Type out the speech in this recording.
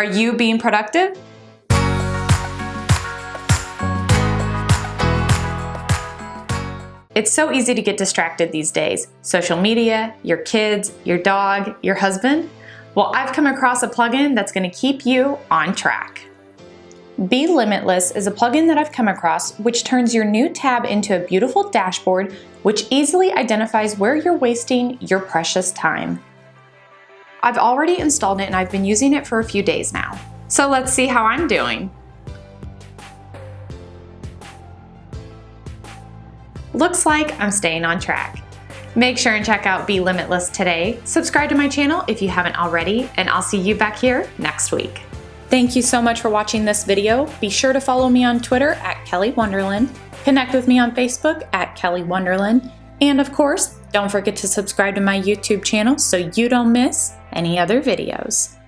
Are you being productive? It's so easy to get distracted these days. Social media, your kids, your dog, your husband. Well, I've come across a plugin that's gonna keep you on track. Be Limitless is a plugin that I've come across which turns your new tab into a beautiful dashboard which easily identifies where you're wasting your precious time. I've already installed it and I've been using it for a few days now. So let's see how I'm doing. Looks like I'm staying on track. Make sure and check out Be Limitless today, subscribe to my channel if you haven't already, and I'll see you back here next week. Thank you so much for watching this video. Be sure to follow me on Twitter at Kelly Wonderland, connect with me on Facebook at Kelly Wonderland, and of course, don't forget to subscribe to my YouTube channel so you don't miss any other videos.